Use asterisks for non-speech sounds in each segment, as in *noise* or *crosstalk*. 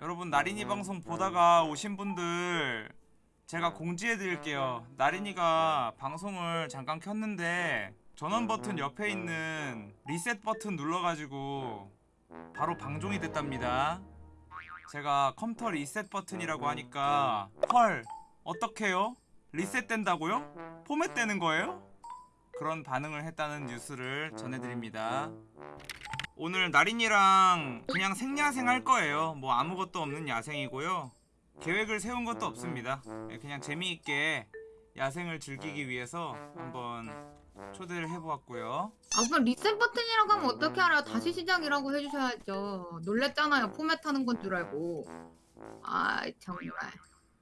여러분 나린이 방송 보다가 오신 분들 제가 공지해 드릴게요. 나린이가 방송을 잠깐 켰는데 전원 버튼 옆에 있는 리셋 버튼 눌러가지고 바로 방종이 됐답니다. 제가 컴퓨터 리셋 버튼이라고 하니까 헐 어떡해요? 리셋된다고요? 포맷되는 거예요? 그런 반응을 했다는 뉴스를 전해드립니다 오늘 나린이랑 그냥 생야생 할 거예요 뭐 아무것도 없는 야생이고요 계획을 세운 것도 없습니다 예, 그냥 재미있게 야생을 즐기기 위해서 한번 초대를 해보았고요 아 그럼 리셋 버튼이라고 하면 어떻게 알아요? 다시 시작이라고 해주셔야죠. 놀랬잖아요. 포맷 하는 건 줄 알고. 아 정말.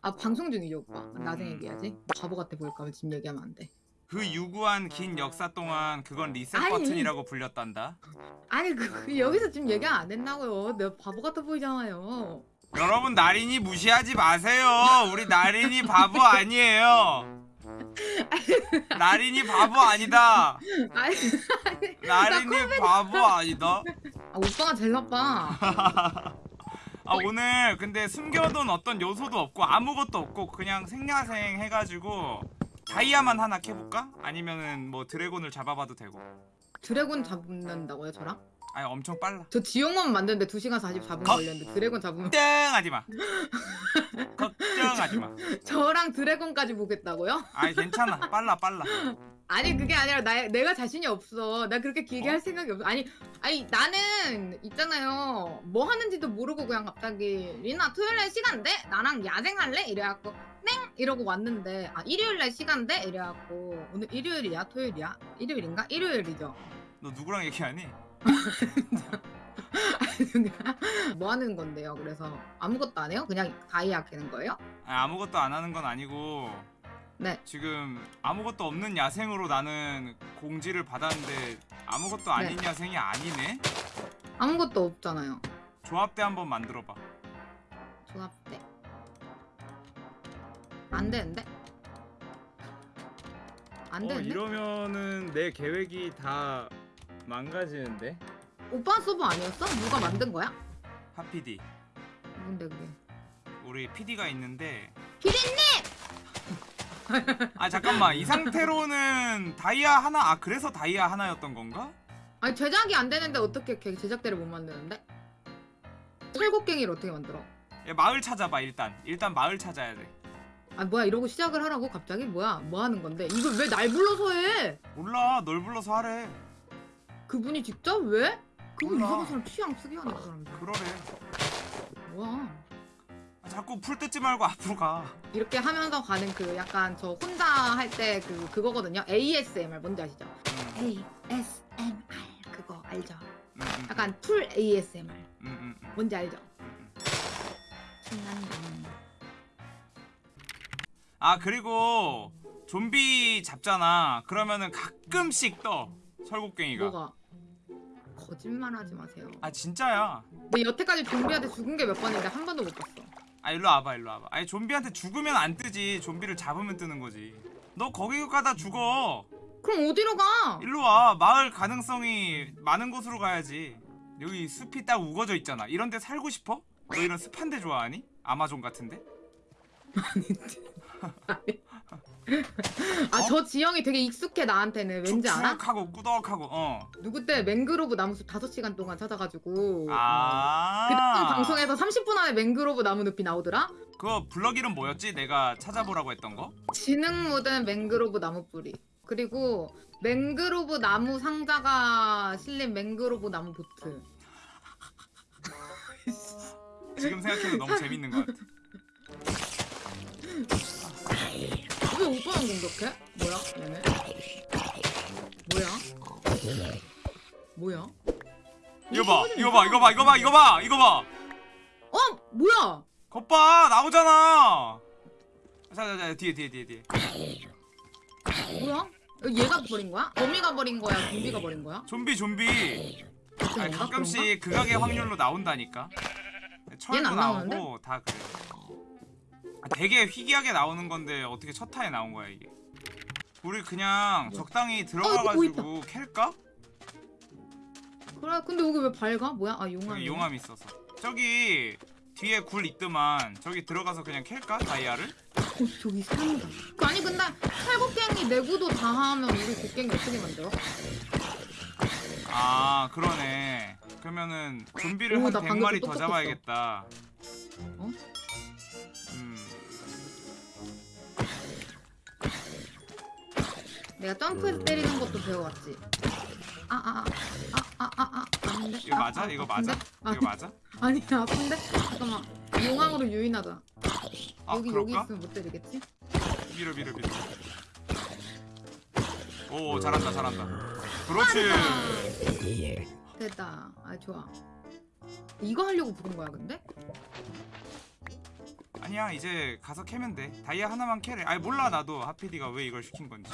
아 방송 중이죠 오빠. 나중에 얘기하지. 바보 같아 보일까봐 지금 얘기하면 안 돼. 그 유구한 긴 역사 동안 그건 리셋 아니. 버튼이라고 불렸단다 아니 그, 그 여기서 지금 얘기 안 된다고요. 내가 바보 같아 보이잖아요. 여러분 나린이 무시하지 마세요 우리 나린이 바보 아니에요 *laughs* 나린이 바보 아니다 아니 나린이 바보 아니다 아, 오빠가 제일 나빠. 아 오늘 근데 숨겨둔 어떤 요소도 없고 아무것도 없고 그냥 생야생 해가지고 다이아만 하나 캐볼까? 아니면은 뭐 드래곤을 잡아봐도 되고 드래곤 잡는다고요 저랑? 아니 엄청 빨라 저 지옥만 만드는데 2시간 44분 거- 걸렸는데 드래곤 잡으면 걱정하지마 *laughs* 걱정하지마 저랑 드래곤까지 보겠다고요? 아니 괜찮아 빨라 빨라 아니 그게 아니라 나 내가 자신이 없어. 나 그렇게 길게 어? 할 생각이 없어. 아니 아니 나는 있잖아요. 뭐 하는지도 모르고 그냥 갑자기 리나 토요일날 시간 돼? 나랑 야생할래? 이래갖고 땡 이러고 왔는데 아 일요일날 시간 돼? 이래갖고 오늘 일요일이야 토요일이야 일요일인가 일요일이죠. 너 누구랑 얘기하니? *laughs* 뭐 하는 건데요? 그래서 아무것도 안 해요? 그냥 다이아 캐는 거예요? 아니, 아무것도 안 하는 건 아니고 네. 지금 아무것도 없는 야생으로 나는 공지를 받았는데 아무것도 아닌 네. 야생이 아니네? 아무것도 없잖아요. 조합대 한번 만들어봐 조합대. 안 되는데? 안 어 되는데? 이러면은 내 계획이 다 망가지는데? 오빠 서버 아니었어? 누가 만든 거야? 하피디 뭔데 그게? 우리 PD가 있는데 피디님! 아 잠깐만 이 상태로는 다이아 하나 아 그래서 다이아 하나였던 건가? 아니 제작이 안 되는데 어떻게 걔 제작대를 못 만드는데? 철곡갱이를 어떻게 만들어? 야, 마을 찾아봐 일단 일단 마을 찾아야 돼 아 뭐야 이러고 시작을 하라고 갑자기? 뭐야 뭐 하는 건데? 이걸 왜 날 불러서 해? 몰라 널 불러서 하래 그분이 직접 왜? 그분 몰라. 이상한 사람 취향 쓰게 하네 그 사람들 그러래 뭐야 아, 자꾸 풀 뜯지 말고 앞으로 가 이렇게 하면서 가는 그 약간 저 혼자 할 때 그 그거거든요 ASMR 뭔지 아시죠? 음, ASMR 그거 알죠? 음, 음, 약간 풀 ASMR 음, 음, 음, 뭔지 알죠? 음. 신난다 아 그리고 좀비 잡잖아. 그러면은 가끔씩 떠 설국갱이가. 뭐가? 거짓말하지 마세요. 아 진짜야. 내 여태까지 좀비한테 죽은 게 몇 번인데 한 번도 못 봤어. 아 일로 와봐 일로 와봐. 아니 좀비한테 죽으면 안 뜨지. 좀비를 잡으면 뜨는 거지. 너 거기 가다 죽어. 그럼 어디로 가? 일로 와. 마을 가능성이 많은 곳으로 가야지. 여기 숲이 딱 우거져 있잖아. 이런 데 살고 싶어? 너 이런 습한 데 좋아하니? 아마존 같은데? 아 *laughs* 어? 저 지형이 되게 익숙해 나한테는 왠지 알아? 축축하고 꾸덕하고 어. 누구 때 맹그로브 나무숲 5시간 동안 찾아가지고 아. 그때 방송에서 30분 안에 맹그로브 나무 늪이 나오더라? 그거 블럭 이름 뭐였지? 내가 찾아보라고 했던 거? 지능 묻은 맹그로브 나무 뿌리 그리고 맹그로브 나무 상자가 실린 맹그로브 나무 보트 지금 생각해도 너무 재밌는 것 같아. 오빠만 공격해? 뭐야 얘네? 뭐야? 뭐야? 이거 봐, 이거 봐, 이거 봐, 이거 봐, 이거 봐, 이거 봐. 어? 뭐야? 겉봐 나오잖아. 자, 자, 자, 뒤에, 뒤에, 뒤에, 뒤에. 뭐야? 얘가 버린 거야? 거미가 버린 거야? 좀비가 버린 거야? 좀비, 좀비. 아니, 건가? 가끔씩 극악의 확률로 나온다니까. 철도 얘는 안 나오는데? 나오고 다 그래. 아, 되게 희귀하게 나오는 건데 어떻게 첫 타에 나온 거야 이게? 우리 그냥 적당히 들어가가지고 캘까? 그래 근데 여기 왜 밝아? 뭐야? 아 용암 용암 있어서. 저기 뒤에 굴 있더만 저기 들어가서 그냥 캘까 다이아를? 어, 저기 사람이다. 아니 근데 탈곡갱이 내구도 다 하면 우리 곡갱이 어떻게 만들어? 아 그러네. 그러면은 좀비를 오, 한나 100마리 방금 더. 잡아야겠다. 어? 내가 점프해서 때리는 것도 배워왔지. 아아아아아 아? 이거 아, 맞아? 아, 이거? 맞아? 아, 이거 맞아? 아니 아픈데? 잠깐만 용왕으로 유인하자. 아 여기 여기 그럴까? 있으면 못 때리겠지? 밀어 밀어 밀어. 오 잘한다 잘한다. 그렇지. 됐다. 아 좋아. 이거 하려고 부른 거야 근데? 아니야 이제 가서 캐면 돼. 다이아 하나만 캐래. 아니 몰라 나도 하피디가 왜 이걸 시킨 건지.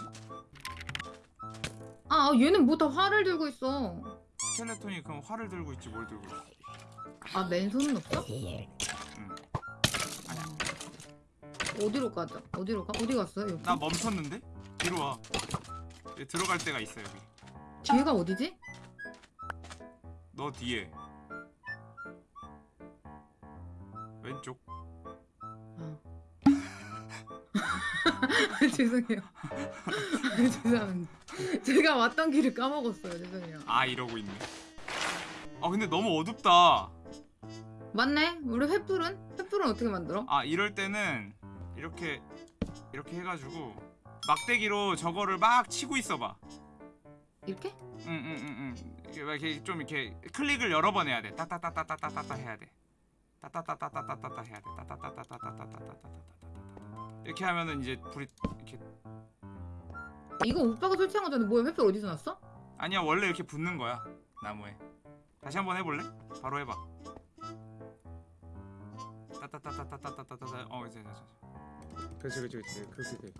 아 얘는 뭐 다 활을 들고 있어. 스켈레톤이 그럼 활을 들고 있지 뭘 들고 있어? 아 맨손은 없어? 응. 아니야. 어디로 가자? 어디로 가? 어디 갔어요? 여기? 나 멈췄는데? 뒤로 와. 여기 들어갈 데가 있어 여기. 뒤에가 어디지? 너 뒤에. 왼쪽. 아. *laughs* 죄송해요. 아, *laughs* 죄송합니다. *laughs* 제가 왔던 길을 까먹었어요. 죄송해요. 아 이러고 있네. 아 근데 너무 어둡다. 맞네. 우리 횃불은? 횃불은 어떻게 만들어? 아 이럴 때는 이렇게 이렇게 해가지고 막대기로 저거를 막 치고 있어봐. 이렇게? 응응응응. 이게 막 이렇게 좀 이렇게 클릭을 여러 번 해야 돼. 따따따따따따따 해야 돼. 따따따따따따따 해야 돼. 따따따따따따따따따따따 이렇게 하면은 이제 불이 이렇게 이거 오빠가 설치한 거잖아. 뭐야? 횃불 어디서 났어? 아니야 원래 이렇게 붙는 거야 나무에. 다시 한번 해볼래? 바로 해봐. 따따따따따따따따따 어 이제 이제 그렇지 그렇지 그렇지 그렇게 돼.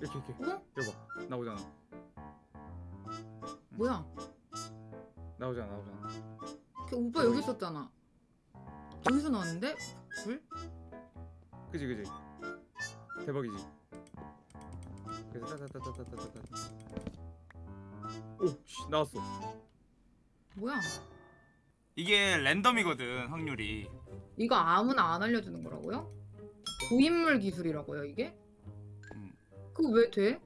이렇게 이렇게 어? 여봐 나오잖아 뭐야? 나오잖아 나오잖아 걔 오빠 여기 있었잖아. 저기서 나왔는데? 불? 그지 그지 대박이지 그래서 따따따따따따따 오씨 나왔어 뭐야? 이게 랜덤이거든 확률이 이거 아무나 안 알려주는 거라고요? 고인물 기술이라고요 이게? 음. 그거 왜 돼?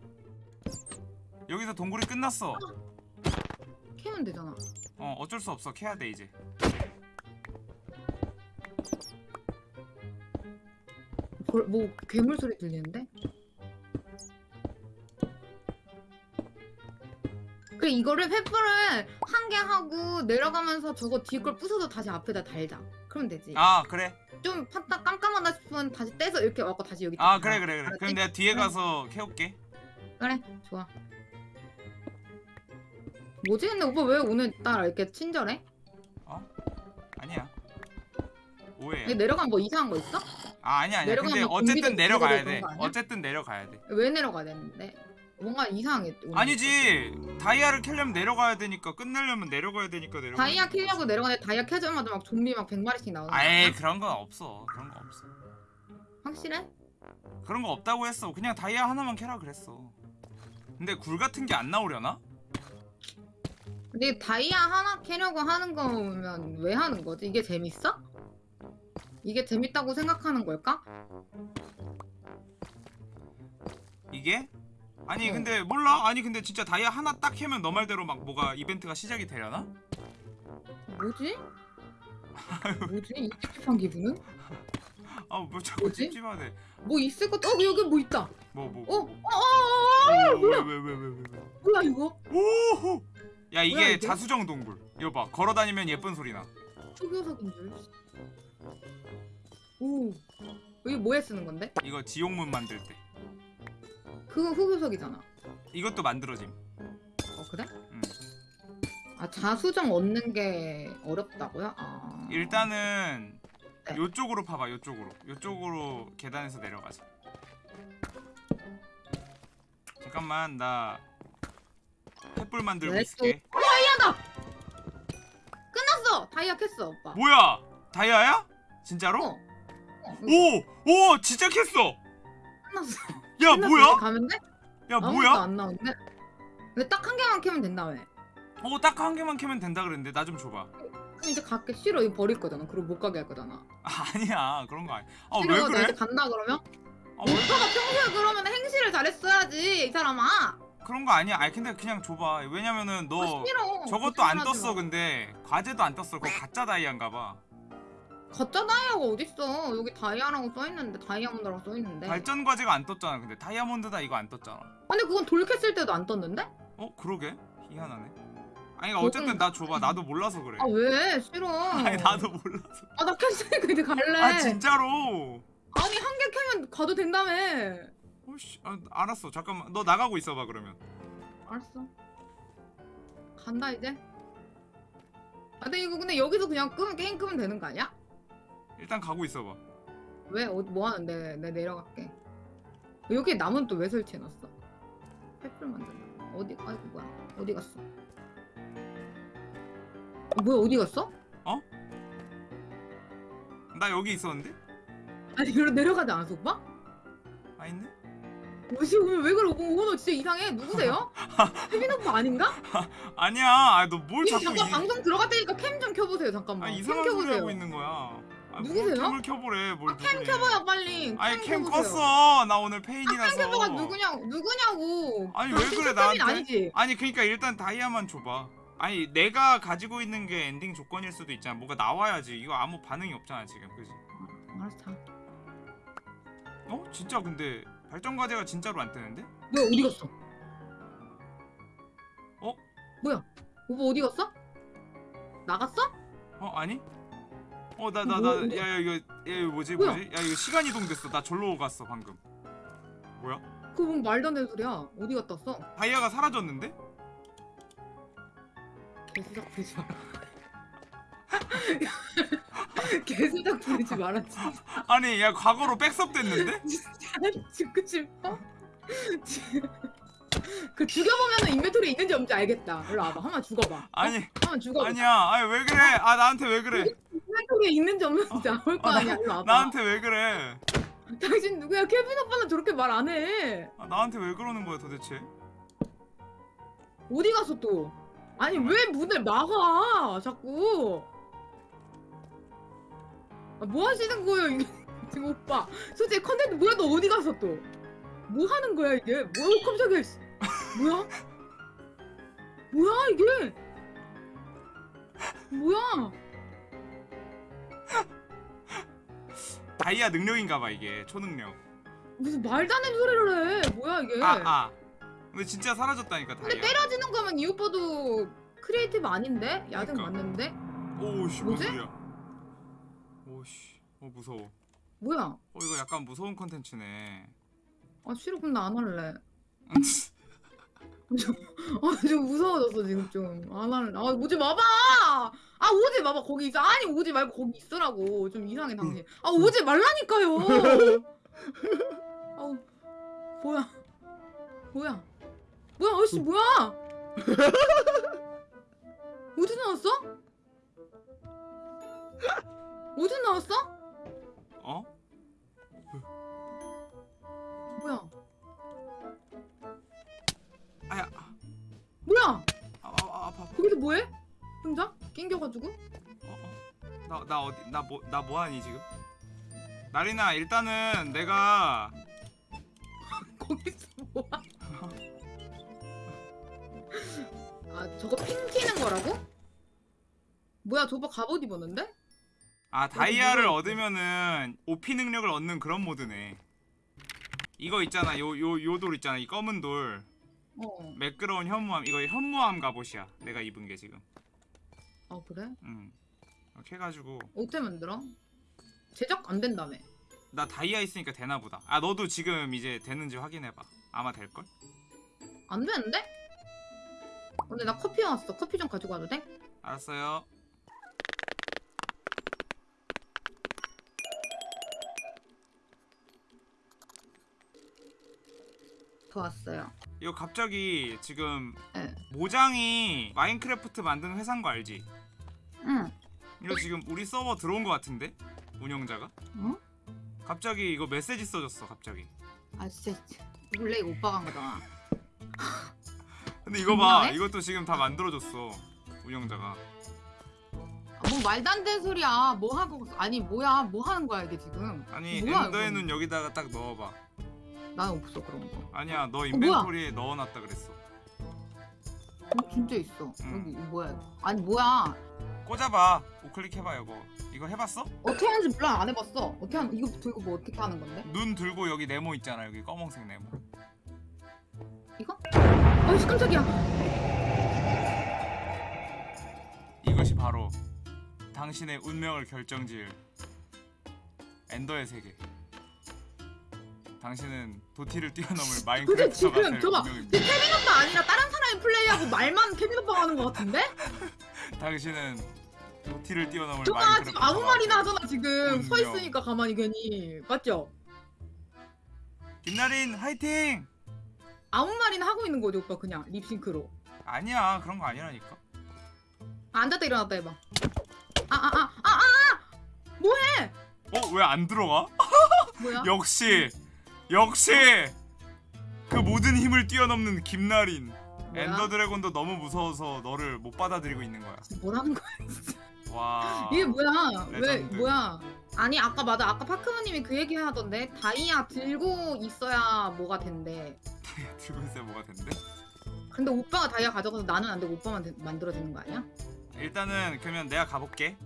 여기서 동굴이 끝났어 캐면 되잖아. 어 어쩔 수 없어 캐야 돼 이제 볼- 뭐 괴물 소리 들리는데? 이거를 횃불을 한 개 하고 내려가면서 저거 뒤에 걸 부숴서 다시 앞에다 달자. 그러면 되지. 아 그래 좀 팠다 깜깜하다 싶으면 다시 떼서 이렇게 와고 다시 여기. 아딱 그래 놔. 그래 그래 알았지? 그럼 내가 뒤에. 가서 캐올게 그래 좋아. 뭐지 근데 오빠 왜 오늘따라 이렇게 친절해? 아니야 오해야 여기 내려간 거 이상한 거 있어? 아 아니야 아니야 근데 내려가면 어쨌든 내려가야 돼 아니야? 어쨌든 내려가야 돼왜 내려가야 되는데? 뭔가 이상해. 아니지 다이아를 캐려면 내려가야 되니까 끝내려면 내려가야 되니까 내려가 다이아 캐려고 내려가는데 다이아 캐자마자 막 좀비 막 100마리씩 나오는 아니야? 그런 건 없어 그런 거 없어 확실해? 그런 거 없다고 했어 그냥 다이아 하나만 캐라 그랬어 근데 굴 같은 게 안 나오려나? 근데 다이아 하나 캐려고 하는 거면 왜 하는 거지? 이게 재밌어? 이게 재밌다고 생각하는 걸까? 이게? 아니 어. 근데 몰라 아니 근데 진짜 다이아 하나 딱 캐면 너 말대로 막 뭐가 이벤트가 시작이 되려나? 뭐지? *laughs* 뭐지? 이 찝찝한 기분은? 아뭐 자꾸 뭐지? 찝찝하네 뭐 있을 것? 어 여기 뭐 있다. 뭐 뭐 어? 어? 어? 어? 어? 왜왜왜왜 왜, 왜, 왜. 뭐야 이거? 오호 야 이게, 뭐야, 이게? 자수정 동굴 이거 봐 걸어다니면 예쁜 소리 나 흑요석인 줄. 오. 이게 뭐에 쓰는 건데? 이거 지옥문 만들 때 그거 흑요석이잖아. 이것도 만들어짐 어 그래? 응. 아 자수정 얻는 게 어렵다고요? 아. 일단은 네. 요쪽으로 파봐 요쪽으로 요쪽으로 계단에서 내려가자 잠깐만 나 횃불 만들고 왜 있을게 끝났어. 다이아 캤어 오빠. 뭐야 다이아야? 진짜로? 어. 어, 오! 오! 진짜 캤어! 끝났어. 야. 뭐야? 가면 돼? 야 뭐야? 안 나오는데? 근데 딱한 개만 캐면 된다며. 어딱 한 개만 캐면 된다 그랬는데 나 좀 줘봐 이제 갈게 싫어 이거 버릴 거잖아 그리고 못 가게 할 거잖아 아, *laughs* 아니야 그런 거 아니야 아왜 그래? 이제 간다 그러면? 아, 왜 오빠가 평소에 그러면 행실을 잘했어야지 이 사람아 그런 거 아니야 아니 근데 그냥 줘봐 왜냐면은 너 아, 저것도 안 떴어 마. 근데 과제도 안 떴어 그거 가짜 다이아인가 봐 가짜 다이아가 어딨어. 여기 다이아라고 써있는데 다이아몬드라고 써있는데. 발전 과제가 안 떴잖아. 근데 다이아몬드다 이거 안 떴잖아. 아니 그건 돌 캤을 때도 안 떴는데? 어? 그러게. 희한하네. 아니 그러니까 어쨌든 나 줘봐. 나도 몰라서 그래. 아 왜? 싫어. 아니 나도 몰라서. 아나 캤으니까 이제 갈래. 아 진짜로? 아니 한개 캐면 가도 된다며. 어씨 아, 알았어. 잠깐만. 너 나가고 있어봐 그러면. 알았어. 간다 이제. 아 근데 이거 근데 여기서 그냥 끄면 게임 끄면 되는 거 아니야? 일단 가고 있어봐 왜? 어, 뭐 하는데? 내 내려갈게 여기에 나무는 또 왜 설치해놨어? 횃불 만든다 어디 아이고 뭐야 어디 갔어? 어, 뭐야 어디 갔어? 나 여기 있었는데? 아니 여기로 내려가지 않았어 오빠? 아 있네? 뭐지 오늘 왜 그래 오늘 너 진짜 이상해 누구세요? *laughs* 혜빈 오빠 아닌가? 아니야 너뭘이 자꾸 잠깐 이, 방송 들어갈 테니까 캠 좀 켜보세요 잠깐만 아캠 이상한 소리 하고 있는 거야 아, 누구세요? 뭘 캠을 켜보래 뭘캠 누구래. 켜봐요 빨리 아니 캠 켜보세요. 껐어 나 오늘 아, 폐인이라서 캠 켜봐가 누구냐고 누구냐고 아니 아, 왜 그래 나한테 아니지? 아니 그러니까 일단 다이아만 줘봐 아니 내가 가지고 있는 게 엔딩 조건일 수도 있잖아 뭐가 나와야지 이거 아무 반응이 없잖아 지금 그지 알았어 자. 어? 진짜 근데 발전 과제가 진짜로 안 뜨는데? 뭐야 어디 갔어? 어? 뭐야? 오빠 어디 갔어? 나갔어? 어 아니? 어 나나 뭐, 나 어디- 야 이거 야 이거 뭐지 뭐야? 뭐지? 야 이거 시간 이동됐어 나 절로 갔어 방금 뭐야? 그거 뭔 말도 안 되는 소리야 어디 갔다 왔어? 다이아가 사라졌는데? 개수작 부리지 마라 *laughs* 개수작 부리지 마라 진짜 아니 야 과거로 백섭 됐는데? *laughs* 죽고 싶어? *laughs* 그 죽여보면은 인벤토리에 있는지 없는지 알겠다 일로 와봐 한번 죽어봐 아니 한번 죽어봐 아니야 아니 왜 그래 아 나한테 왜 그래 인벤토리에 있는지 없는지 나올 거 아, 나- 일로 와봐 나한테 왜 그래 당신 누구야 케빈 오빠는 저렇게 말 안 해 아, 나한테 왜 그러는 거야 도대체 어디 갔어 또? 아니 왜 문을 막아 자꾸 아, 뭐 하시는 거예요 이게 *laughs* 지금 오빠 솔직히 컨텐츠 뭐야 너 어디 갔어 또? 뭐 하는 거야 이게? 뭐야 깜짝이야 씨. 뭐야? 뭐야 이게? 뭐야? 다이아 능력인가 봐 이게 초능력 무슨 말도 안 되는 소리를 해 뭐야 이게 아 아. 근데 진짜 사라졌다니까 근데 다이아 때려지는 거면 이 오빠도 creative 아닌데? 야생 그러니까. 맞는데? 오우씨? 무슨 소리야 오우씨 어 무서워 뭐야? 어 이거 약간 무서운 컨텐츠네 아 싫어 그럼 나 안 할래 *laughs* 아 지금 무서워졌어 지금 좀안 할래 아 오지 마봐! 아 오지 마봐 거기 있어. 아니 오지 말고 거기 있으라고. 좀 이상해 당신. 아 오지 말라니까요! 아우 뭐야? 뭐야? 뭐야 어씨 뭐야? 어디 나왔어? 어디 나왔어? 어? 낑겨가지고? 나, 나 어디 나 뭐 나 뭐하니 지금? 나리나 일단은 내가 *laughs* 거기서 뭐야? *laughs* 아 저거 핑 튀는 거라고? 뭐야 저거 갑옷 입었는데? 아 다이아를. 얻으면은 오피 능력을 얻는 그런 모드네 이거 있잖아 요 요 요 돌 있잖아 이 검은 돌 어. 매끄러운 현무암 이거 현무암 갑옷이야 내가 입은 게 지금 아 그래? 음 이렇게 해가지고 어떻게 만들어? 제작 안 된다며. 나 다이아 있으니까 되나 보다 아 너도 지금 이제 되는지 확인해봐 아마 될 걸? 안 되는데? 근데 나 커피 왔어. 커피 좀 가지고 와도 돼? 알았어요 더 왔어요. 이거 갑자기 지금 네. 모장이 마인크래프트 만드는 회사인 거 알지? 응. 이거 지금 우리 서버 들어온 거 같은데? 운영자가? 어? 갑자기 이거 메시지 써줬어 갑자기 아 진짜 몰래 이거 오빠가 한 거잖아. *laughs* 근데 이거 봐 분명해? 이것도 지금 다 만들어줬어 운영자가 아, 뭐 말도 안 되는 소리야. 뭐 하고 아니 뭐야? 뭐 하는 거야 이게 지금? 아니 뭐야, 엔더의 이건? 눈 여기다가 딱 넣어봐 난 없어 그런 거. 아니야 너 뭐야? 인벤토리에 넣어놨다 그랬어 어, 진짜 있어. 응. 여기 이거 뭐야? 이거. 아니 뭐야? 꽂아봐 우클릭 해봐 이거 이거 해봤어? 어떻게 하는지 몰라 안 해봤어. 어떻게 하는? 이거 들고 뭐 어떻게 하는 건데? 눈 들고 여기 네모 있잖아 여기 검은색 네모 이거? 어이씨 깜짝이야. 이것이 바로 당신의 운명을 결정지을 엔더의 세계 당신은 도티를 뛰어넘을 근데 마인크래프터가 지금 운명입니다 케빈 오빠 아니라 다른 사람이 플레이하고 말만 케빈 오빠가 하는 것 같은데? *laughs* 당신은 도티를 뛰어넘을 마인크래프터가 지금 아무 말이나 될 하잖아 지금 서 운명. 있으니까 가만히 괜히 맞죠? 김나린 화이팅! 아무 말이나 하고 있는 거지 오빠 그냥 립싱크로 아니야 그런 거 아니라니까 아, 앉았다 일어났다 해봐 아아아아아 어? 왜 안 들어가? *laughs* 역시 역시 그 모든 힘을 뛰어넘는 김나린 뭐야? 엔더 드래곤도 너무 무서워서 너를 못 받아들이고 있는 거야 뭐라는 거야 와 *laughs* 이게 뭐야 왜 레전드. 뭐야 아니 아까 맞아 아까 파크모님이 그 얘기 하던데 다이아 들고 있어야 뭐가 된대 들고 있어야 뭐가 된대? 근데 오빠가 다이아 가져가서 나는 안 되고 오빠만 되- 만들어지는 거 아니야? 일단은 그러면 내가 가볼게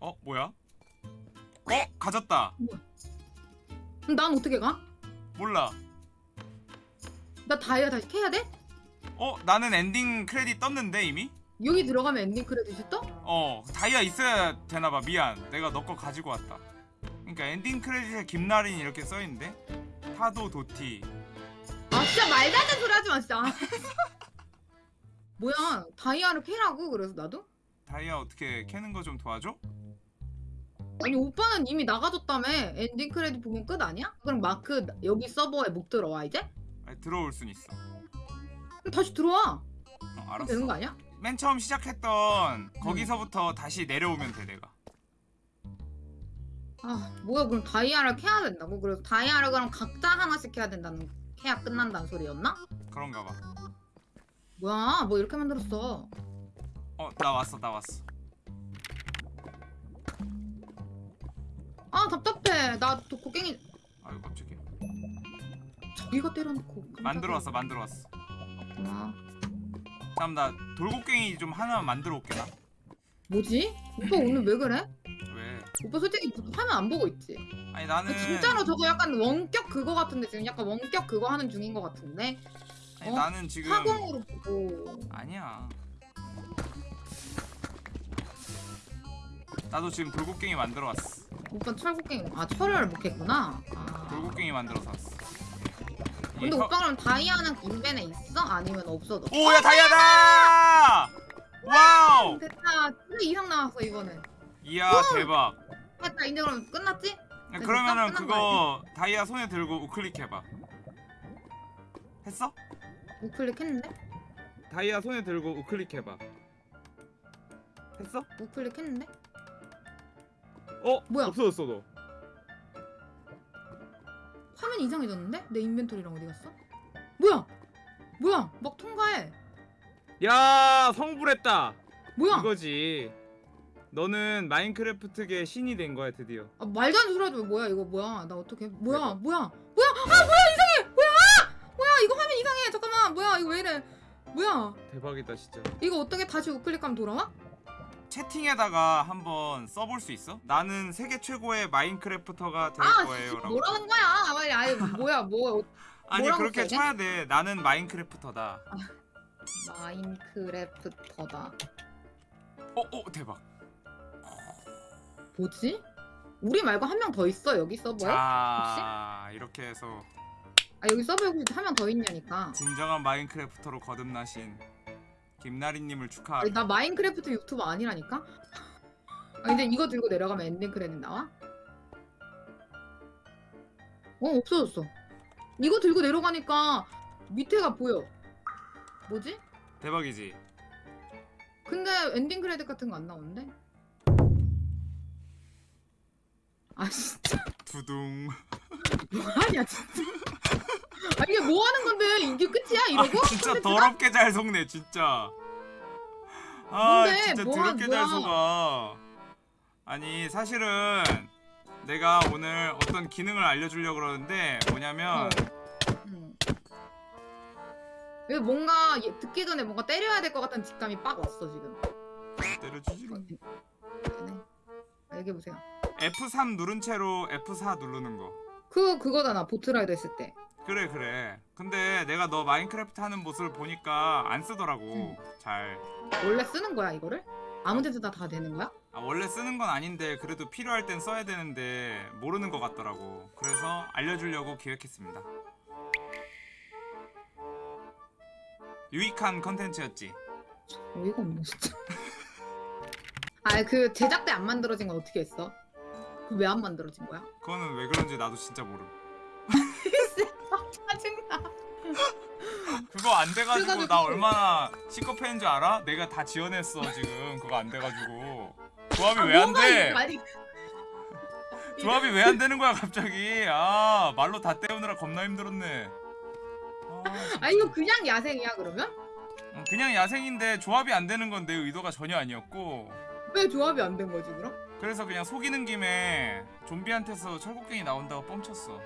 어? 뭐야? 어? 가졌다 그럼 난 어떻게 가? 몰라 나 다이아 다시 캐야 돼? 어? 나는 엔딩 크레딧 떴는데 이미? 여기 들어가면 엔딩 크레딧이 떠? 어 다이아 있어야 되나봐 미안 내가 너 거 가지고 왔다 그러니까 엔딩 크레딧에 김나린이 이렇게 써있는데 타도 도티 아 진짜 말도 안 되는 소리 하지 마 진짜 *laughs* 뭐야 다이아를 캐라고 그래서 나도? 다이아 어떻게 캐는 거 좀 도와줘? 아니 오빠는 이미 나가졌다며 엔딩 크레딧 보면 끝 아니야? 그럼 마크 여기 서버에 못 들어와 이제? 아니, 들어올 순 있어 그럼 다시 들어와 어, 알았어 되는 거 아니야? 맨 처음 시작했던 거기서부터 다시 내려오면 돼 내가 아 뭐야 그럼 다이아를 캐야 된다고? 그래서 다이아를 그럼 각자 하나씩 캐야 된다는 캐야 끝난다는 소리였나? 그런가 봐 뭐야 뭐 이렇게 만들었어 어, 나 왔어, 나 왔어. 아 답답해 나 독고갱이 아유, 깜짝이야. 저기가 때려놓고 만들어 왔어, 만들어 왔어. 아, 다음 나 돌고갱이 좀 하나 만들어 올게 나. 뭐지? 오빠 오늘 왜 그래? 왜? 오빠 솔직히 화면 안 보고 있지? 아니 나는 진짜로 저거 약간 원격 그거 같은데 지금 약간 원격 그거 하는 중인 것 같은데 아니 어? 나는 지금 사공으로 보고 아니야. 나도 지금 돌곡괭이 만들어 왔어. 오빠 철곡괭이 아 철을 못 했구나 아. 돌곡괭이 만들어서 왔어. 근데 오빠 그럼 다이아는 인벤에 있어? 아니면 없어도? 오, 야 다이아다! 와우! 됐다 진짜 이상 나왔어 이번엔 이야 대박. 됐다 이제 그럼 끝났지? 야, 됐어, 그러면은 끝난 그거 다이아 손에 들고 우클릭 해봐. 했어? 우클릭 했는데? 다이아 손에 들고 우클릭 해봐. 했어? 우클릭 했는데? 어? 뭐야? 없어졌어 너. 화면 이상해졌는데? 내 인벤토리랑 어디 갔어? 뭐야? 뭐야? 막 통과해 야 성불했다. 뭐야? 이거지. 너는 마인크래프트계 신이 된 거야 드디어. 아, 말도 안 소리 하지 마. 뭐야 이거 뭐야 나 어떻게 뭐야 내가- 뭐야 뭐야 아 뭐야 이상해 뭐야 아! 뭐야 이거 화면 이상해 잠깐만 뭐야 이거 왜 이래 뭐야 대박이다 진짜. 이거 어떻게 다시 우클릭하면 돌아와? 채팅에다가 한번 써볼 수 있어? 나는 세계 최고의 마인크래프터가 될 아 거예요. 라고. 뭐라는 거야 빨리 아이 뭐야 뭐 *laughs* 아니 뭐라고 그렇게 써야 돼? 쳐야 돼. 나는 마인크래프터다. 마인크래프터다 어, 어 대박. 뭐지? 우리 말고 한 명 더 있어 여기 서버에? 자 이렇게 해서 아 여기 서버에 혹시 한 명 더 있냐니까 진정한 마인크래프터로 거듭나신 김나리님을 아니, 축하하게. 나 마인크래프트 유튜버 아니라니까? 아 이제 이거 들고 내려가면 엔딩 크레딧 나와? 어 없어졌어 이거 들고 내려가니까 밑에가 보여 뭐지? 대박이지. 근데 엔딩 크레딧 같은 거 안 나오는데? 아 진짜 두둥. *laughs* 뭐하냐 진짜 아 이게 뭐 하는 건데 이게 끝이야 이러고? 아, 진짜? 더럽게 잘 속네 진짜. 아 뭔데? 진짜 뭐 더럽게 한- 잘 뭐야? 속아 아니 사실은 내가 오늘 어떤 기능을 알려주려고 그러는데 뭐냐면 어. 음. 왜 뭔가 얘- 듣기 전에 뭔가 때려야 될 것 같은 직감이 빡 왔어 지금. 때려주지롱 네. 얘기해 보세요. F3 누른 채로 F4 누르는 거 그 그거잖아 보트라이더 했을 때. 그래 그래 근데 내가 너 마인크래프트 하는 모습을 보니까 안 쓰더라고 응. 잘 원래 쓰는 거야 이거를? 아무 데서나 다 되는 거야? 아, 원래 쓰는 건 아닌데 그래도 필요할 땐 써야 되는데 모르는 것 같더라고 그래서 알려주려고 기획했습니다 유익한 컨텐츠였지 어이가 없네 진짜. 아그 제작 때 안 만들어진 건 어떻게 했어? 그왜안 만들어진 거야? 그거는 왜 그런지 나도 진짜 모름 짜증나. 그거 안 돼가지고 나 얼마나 시커패인 줄 알아? 내가 다 지원했어 지금 그거 안 돼가지고 조합이 왜안 뭐가 돼? 아니 조합이 왜 안 되는 거야 갑자기 아 말로 다 때우느라 겁나 힘들었네 아. 아 이거 그냥 야생이야 그러면? 어, 그냥 야생인데 조합이 안 되는 건내 의도가 전혀 아니었고 왜 조합이 안 된 거지 그럼? 그래서 그냥 속이는 김에 좀비한테서 철곡갱이 나온다고 뻥쳤어.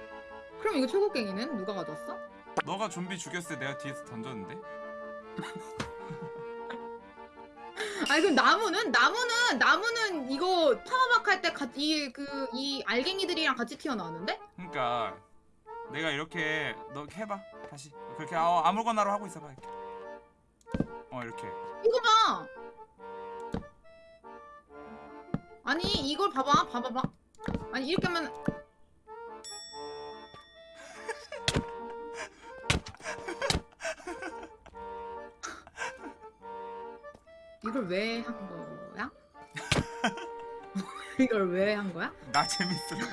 그럼 이거 최고갱이는 누가 가져왔어? 너가 좀비 죽였을 때 내가 뒤에서 던졌는데? *laughs* 아니 그럼 나무는? 나무는 나무는 이거 파워박 할 때 이 그 이 알갱이들이랑 같이 튀어나왔는데? 그러니까 내가 이렇게 너 해봐. 다시. 그렇게 아, 아무거나로 하고 있어봐 이렇게. 어 이렇게. 이거 봐. 아니 이걸 봐봐 봐봐봐. 아니 이렇게 하면 이걸 왜 한 거야? *laughs* *laughs* 이걸 왜 한 거야? 나 재밌으려고